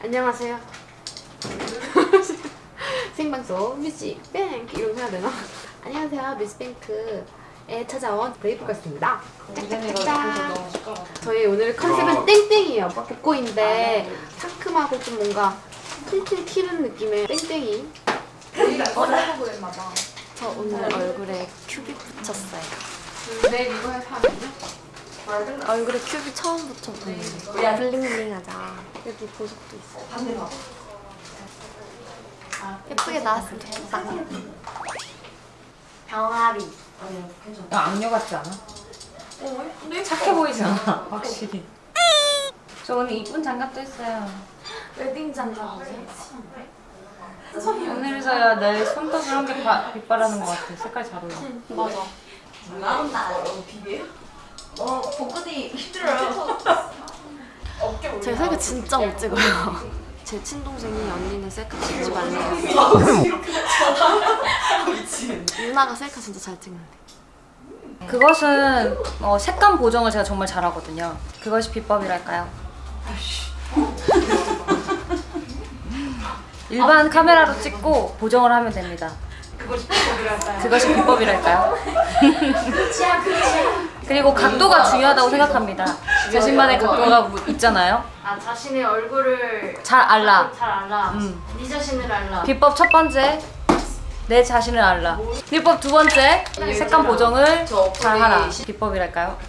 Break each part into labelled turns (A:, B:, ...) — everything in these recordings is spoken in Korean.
A: 안녕하세요. 생방송 뮤직뱅크 이런 거 해야 되나? 안녕하세요 뮤직뱅크에 찾아온 브레이브걸스입니다. 저희 오늘 컨셉은 땡땡이에요. 복고인데 상큼하고 좀 뭔가 통통 튀는 느낌의 땡땡이. 저 오늘 얼굴에 큐빅 붙였어요.
B: 내일 이거 해서 하면요?
A: 얼굴에 큐빅 처음 붙여보는데 블링블링하자. 여기 보석도 있어. 예쁘게 나왔으면 좋겠다. 병아리.
C: 야, 악녀 같지 않아? 착해 보이지 않아? 확실히. 저 오늘 이쁜 장갑도 했어요.
A: 웨딩 장갑.
C: 오늘에서야 내 손톱을 한개 빛바라는 것 같아. 색깔 잘 어울려.
A: 맞아. 제가 셀카 진짜 못 찍어요. 제 친동생이 언니는 셀카 찍지 말래요. 누나가 셀카 진짜 잘 찍는데.
C: 그것은 어, 색감 보정을 제가 정말 잘하거든요. 그것이 비법이랄까요? 일반 카메라로 찍고 보정을 하면 됩니다. 그것이 비법이랄까요? 그 리고 각도가 중요하다고 생각합니다. 자신만의 각도가 있잖아요.
A: 아 자신의 얼굴을
C: 잘 알라.
A: 잘 알아.
C: 음.
A: 네 자신을 알라.
C: 비법 첫 번째, 내 자신을 알라. 비법 두 번째, 색감 보정을 잘 하라. 비법이랄까요?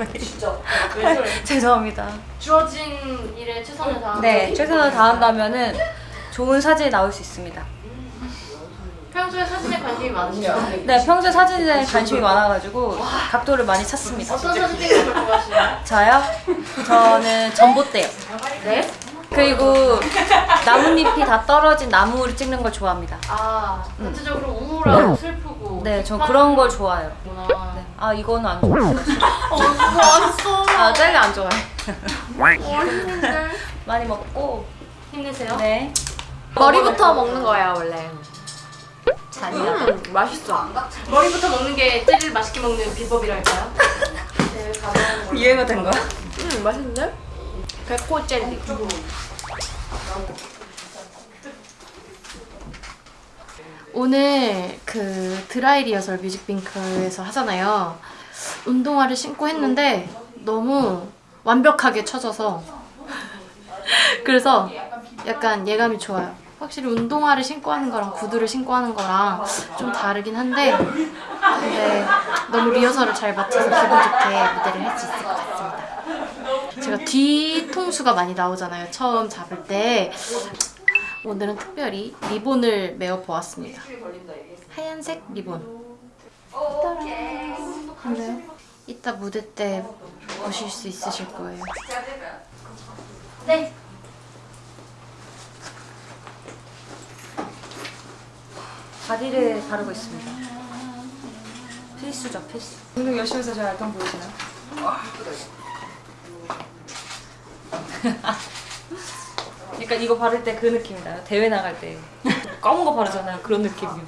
C: 죄송합니다.
A: 주어진 일에 최선을 다하는.
C: 네, 최선을 다한다면은 좋은 사진이 나올 수 있습니다.
A: 평소에 사진에 관심이 많으시죠?
C: 네, 평소에 사진에 관심이 많아가지고 각도를 많이 찾습니다.
A: 어떤 사진 찍는 걸 좋아하시나요?
C: 저요? 저는 전봇대요.
A: 네?
C: 그리고 나뭇잎이 다 떨어진 나무를 찍는 걸 좋아합니다.
A: 아 전체적으로 우울하고 슬프고.
C: 네, 전 그런 걸 좋아해요. 네. 아, 이거는 안 좋아요.
A: 왔어.
C: 아, 짤리 안 좋아해.
A: 어린이들.
C: 많이 먹고.
A: 힘내세요.
C: 네.
A: 머리부터 먹는 거야 원래. 아니야? 음, 맛있어. 머리부터 먹는 게 젤리를 맛있게 먹는 비법이랄까요?
C: 유행어 된 거야?
A: 음 맛있는데? 백호 젤리. 오늘 그 드라이 리허설 뮤직뱅크에서 하잖아요. 운동화를 신고 했는데 너무 완벽하게 쳐져서 그래서 약간 예감이 좋아요. 확실히 운동화를 신고 하는 거랑 구두를 신고 하는 거랑 좀 다르긴 한데 근데 너무 리허설을 잘 마쳐서 기분 좋게 무대를 할 수 있을 것 같습니다. 제가 뒤통수가 많이 나오잖아요. 처음 잡을 때 오늘은 특별히 리본을 메어 보았습니다. 하얀색 리본. 그래요? 이따 무대 때 보실 수 있으실 거예요. 네.
C: 바디를 바르고 있습니다. 필수죠, 필수. 운동 열심히 해서 저 약간 보이시나요? 그러니까 이거 바를 때 그 느낌이다. 대회 나갈 때 검은 거 바르잖아요. 그런 느낌이요.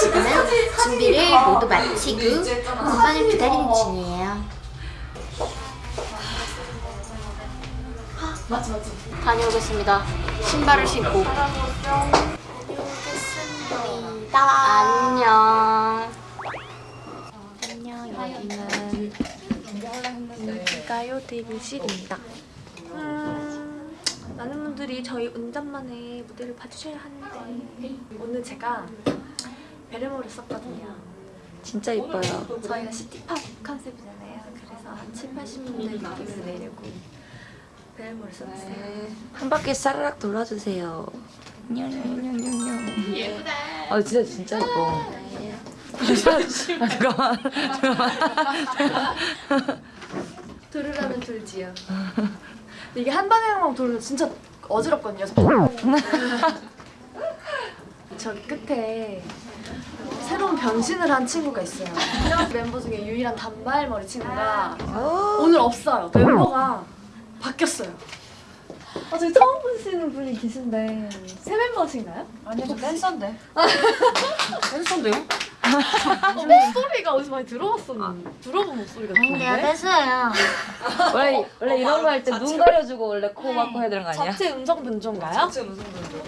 A: 지금은 준비를 모두 마치고 본番을 기다리는 중이에요. 다녀오겠습니다. 신발을 신고. 안녕. 안녕. 여기는 가요 대기실입니다.
D: 음, 많은 분들이 저희 운전만의 무대를 봐주셔야 하는데 오늘 제가 베레모를 썼거든요.
A: 진짜 이뻐요.
D: 저희가 city pop 컨셉이잖아요. 그래서 한 7, 80년대 느낌을 내려고 베레모를 썼어요.
E: 한 바퀴 사르락 돌아주세요. 예쁘다. 아 진짜 진짜 예뻐. 아, 잠깐만.
D: 들으라면 들지요. 근데 이게 한 방향으로 돌면 진짜 어지럽거든요. 저기 끝에 새로운 변신을 한 친구가 있어요. 멤버 중에 유일한 단발머리 친구가 오늘 없어요. 멤버가 바뀌었어요. 아, 저기 처음 보시는 분이 계신데 새 멤버신가요?
C: 아니요, 저 댄서인데. 댄서인데요?
D: 어, 목소리가 어디서 많이 들어봤었는데 들어본 목소리 같은데?
A: 뺐어요.
E: 원래 원래 이런 거 할 때 눈 가려주고 원래 코 막고 해야 되는 거 아니야?
D: 자체 음성 변조인가요?
C: 자체 무슨 분도.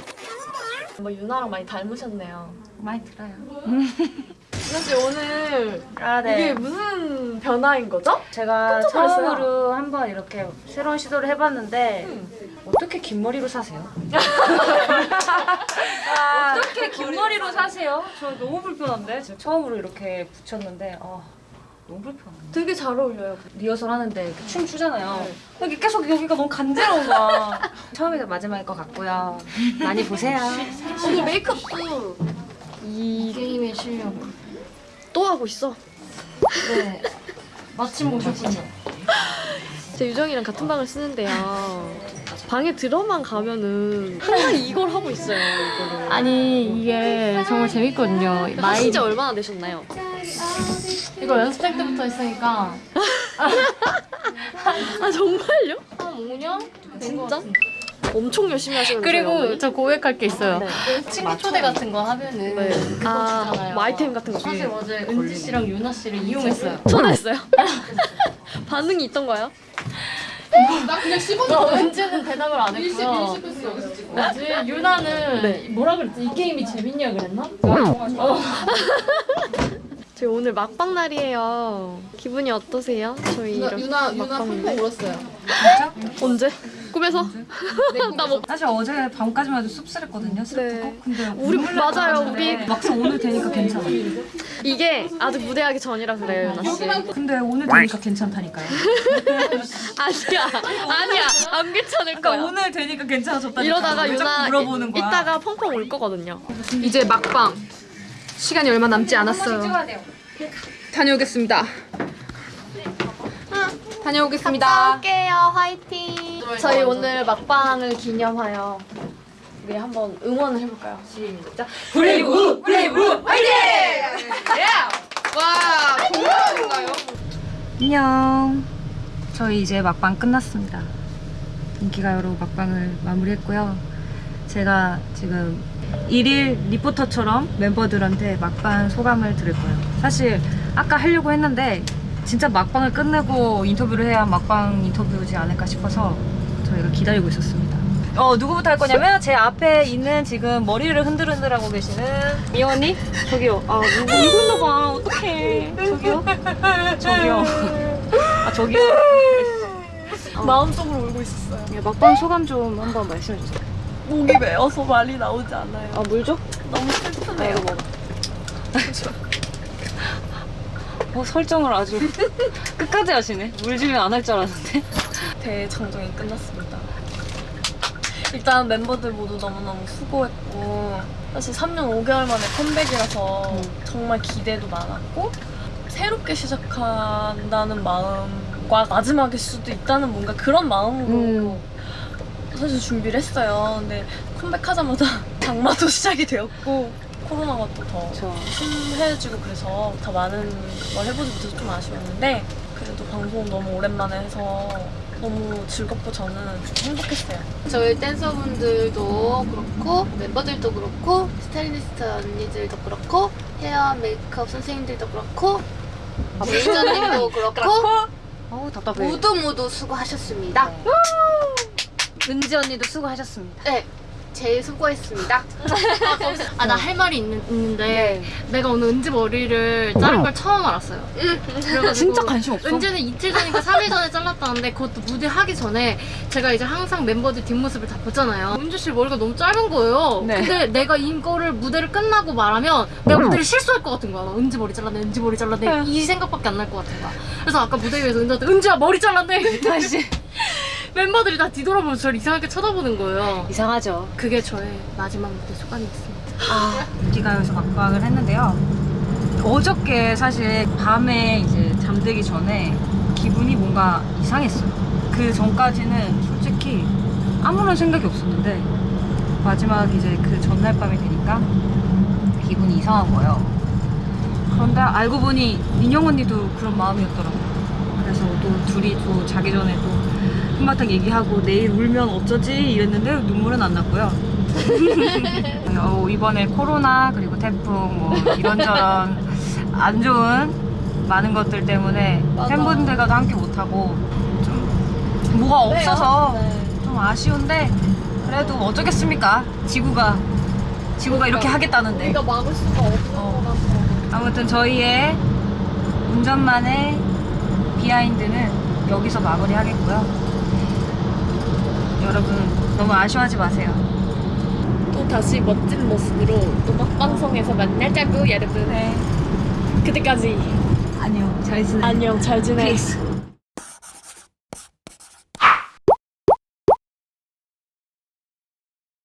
D: 뭐 유나랑 많이 닮으셨네요.
C: 많이 들어요.
D: 유나 씨 오늘
E: 아
D: 이게 무슨 변화인 거죠?
E: 제가. 처음으로 한번 이렇게 새로운 시도를 해봤는데 어떻게 긴 머리로 사세요? 어떻게 긴 머리로 사세요? 저 너무 불편한데 처음으로 이렇게 붙였는데 아 너무 불편해.
D: 되게 잘 어울려요.
E: 리허설 하는데 춤 추잖아요. 여기 계속 여기가 너무 간지러운 거야. 처음이 마지막일 것 같고요. 많이 보세요.
D: 오늘 메이크업도
A: 이 게임의 실력.
D: 또 하고 있어.
A: 네. 마침 오셨군요.
D: 제 유정이랑 같은 방을 쓰는데요. 방에 들어만 가면은 항상 이걸 하고 있어요. 이거를.
A: 아니 이게 정말 재밌거든요.
D: 하신 지 얼마나 되셨나요?
A: 이거 연습생 때부터 했으니까
D: 아 정말요?
A: 한 5년?
D: 진짜? 엄청 열심히 하시는
A: 그리고 저 고백할 게 있어요.
D: 네.
A: 친구 초대 같은 거 하면은
D: 네.
A: 그거
D: 아,
A: 주잖아요.
D: 뭐 아이템 같은 거.
A: 사실 어제 은지 씨랑 유나 씨를 이용했어요.
D: 초대했어요? 반응이 있던가요?
B: 나 그냥
A: 어,
B: 씹었는데.
A: 은지는 대답을 안 했고요. 뭐지? 유나는
D: 네.
A: 뭐라 그랬지? 이 게임이 재밌냐 그랬나?
D: 저희 오늘 막방 날이에요. 기분이 어떠세요? 저희
B: 유나 유나 유나
D: 막방인데.
B: 펑펑 울었어요.
D: 언제? 꿈에서? 나 뭐,
C: 사실 어제 밤까지만 해도 씁쓸했거든요. 슬프고.
D: 네.
C: 근데
D: 우리 맞아요. 우리
C: 막상 오늘 되니까 괜찮아.
D: 이게 아직 무대하기 전이라 그래요, 유나 씨.
C: 근데 오늘 되니까 괜찮다니까요.
D: 아니야, 아니야, 안 괜찮을
C: 그러니까
D: 거야.
C: 오늘 되니까 괜찮아졌다니까.
D: 이러다가 유나
C: 물어보는 거야.
D: 이따가 펑펑 울 거거든요.
B: 이제 막방. 시간이 얼마 남지 않았어요. 다녀오겠습니다. 다녀오겠습니다.
D: 올게요, 화이팅. 저희 오늘 막방을 기념하여 우리 한번 응원을 해볼까요? 시작.
B: Brave Brave 화이팅! 와 공연인가요?
C: 안녕. 저희 이제 막방 끝났습니다. 인기가요로 막방을 마무리했고요. 제가 지금 일일 리포터처럼 멤버들한테 막방 소감을 들을 거예요. 사실 아까 하려고 했는데 진짜 막방을 끝내고 인터뷰를 해야 막방 인터뷰지 않을까 싶어서 저희가 기다리고 있었습니다. 어 누구부터 할 거냐면 제 앞에 있는 지금 머리를 흔들흔들 하고 계시는 이 언니? 저기요. 아 누구 있나 봐. 어떡해. 저기요? 저기요. 아 저기요?
D: 마음속으로 울고 있었어요.
C: 예, 막방 소감 좀 한번 말씀해 주세요
D: 목이 메어서 말이 나오지 않아요.
C: 아 물 줘?
D: 너무 슬프네요.
C: 어 설정을 아주 끝까지 하시네 물 주면 안 할 줄 알았는데
D: 대장정이 끝났습니다. 일단 멤버들 모두 너무너무 수고했고 사실 3년 5개월 만에 컴백이라서 정말 기대도 많았고 새롭게 시작한다는 마음과 마지막일 수도 있다는 뭔가 그런 마음으로 사실 준비를 했어요. 근데 컴백하자마자 장마도 시작이 되었고 코로나가 또더
C: 저
D: 심해지고 그래서 더 많은 걸 해보지 못해서 좀 아쉬웠는데 그래도 방송 너무 오랜만에 해서 너무 즐겁고 저는 행복했어요.
A: 저희 댄서분들도 그렇고 멤버들도 그렇고 스타일리스트 언니들도 그렇고 헤어 메이크업 선생님들도 그렇고 매니저님도 그렇고
C: 어우 답답해
A: 모두 모두 수고하셨습니다.
C: 은지 언니도 수고하셨습니다
A: 네. 제일 수고했습니다. 아, 나 할 말이 있는, 있는데 내가 오늘 은지 머리를 자른 걸 처음 알았어요. 그래가지고
C: 진짜 관심 없어?
A: 은지는 이틀 전인가 3일 전에 잘랐다는데 그것도 무대 하기 전에 제가 이제 항상 멤버들 뒷모습을 다 보잖아요. 은지 씨 머리가 너무 짧은 거예요.
C: 네.
A: 근데 내가 이거를 무대를 끝나고 말하면 내가 무대를 실수할 것 같은 거야. 나 은지 머리 잘랐네, 은지 머리 잘랐네 이 생각밖에 안 날 것 같은 거야. 그래서 아까 무대 위에서 은지한테 은지야 머리 잘랐네.
C: 다시
A: 멤버들이 다 뒤돌아보면서 저를 이상하게 쳐다보는 거예요.
C: 이상하죠
A: 그게 저의 마지막 무대 소감이었습니다.
C: 아, 인기가요에서 막방을 했는데요. 어저께 사실 밤에 이제 잠들기 전에 기분이 뭔가 이상했어요. 그 전까지는 솔직히 아무런 생각이 없었는데 마지막 이제 그 전날 밤이 되니까 기분이 이상한 거예요. 그런데 알고 보니 민영 언니도 그런 마음이었더라고요. 그래서 또 둘이 또 자기 전에 또 한바탕 얘기하고 내일 울면 어쩌지 이랬는데 눈물은 안 났고요. 어, 이번에 코로나 그리고 태풍 뭐 이런저런 안 좋은 많은 것들 때문에 팬분들과도 함께 못하고 좀 뭐가 없어서 좀 아쉬운데 그래도 어쩌겠습니까? 지구가 지구가 이렇게 하겠다는데.
D: 우리가 막을 수가 없는
C: 어.
D: 거라서.
C: 아무튼 저희의 운전만의 비하인드는 여기서 마무리하겠고요. 여러분 너무 아쉬워하지 마세요.
D: 또 다시 멋진 모습으로 또 막방송에서 만나자고 여러분.
C: 네.
D: 그때까지
C: 안녕. 잘 지내.
D: 안녕 잘 지내.
C: Peace.